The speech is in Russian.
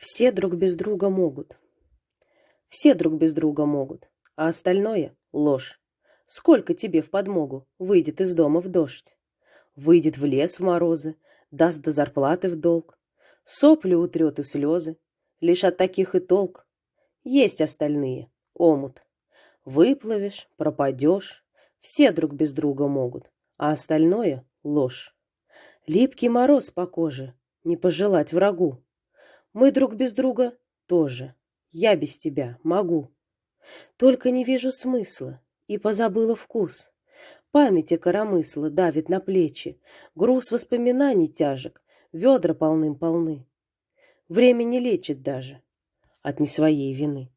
Все друг без друга могут. Все друг без друга могут, а остальное — ложь. Сколько тебе в подмогу выйдет из дома в дождь? Выйдет в лес в морозы, даст до зарплаты в долг. Сопли утрет и слезы, лишь от таких и толк. Есть остальные, омут. Выплывешь, пропадешь, все друг без друга могут, а остальное — ложь. Липкий мороз по коже, не пожелать врагу. Мы друг без друга тоже. Я без тебя могу. Только не вижу смысла и позабыла вкус. Памяти коромысла давит на плечи, груз воспоминаний тяжек, ведра полным-полны. Время не лечит даже от не своей вины.